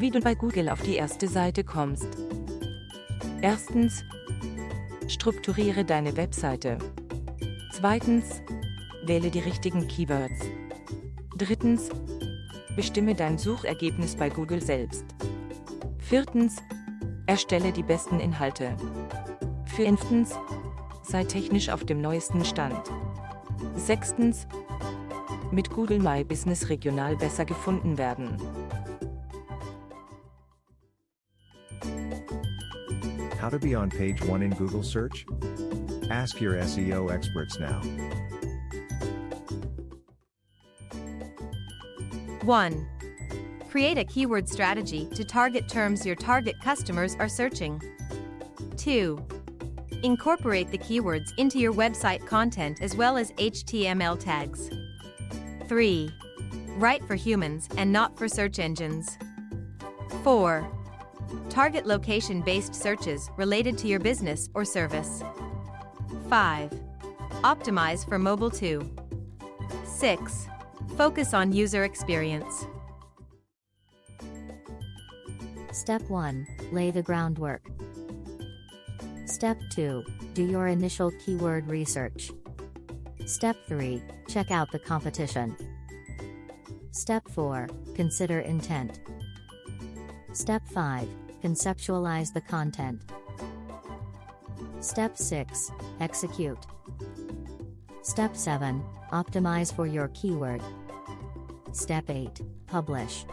Wie du bei Google auf die erste Seite kommst. Erstens. Strukturiere deine Webseite. Zweitens. Wähle die richtigen Keywords. Drittens. Bestimme dein Suchergebnis bei Google selbst. Viertens. Erstelle die besten Inhalte. Fünftens. Sei technisch auf dem neuesten Stand. Sechstens. Mit Google My Business regional besser gefunden werden. How to be on page 1 in Google search? Ask your SEO experts now. 1. Create a keyword strategy to target terms your target customers are searching. 2. Incorporate the keywords into your website content as well as HTML tags. 3. Write for humans and not for search engines. 4. Target location-based searches related to your business or service. 5. Optimize for mobile too. 6. Focus on user experience. Step 1. Lay the groundwork. Step 2. Do your initial keyword research. Step 3. Check out the competition. Step 4. Consider intent. Step 5. Conceptualize the content. Step 6. Execute. Step 7. Optimize for your keyword. Step 8. Publish.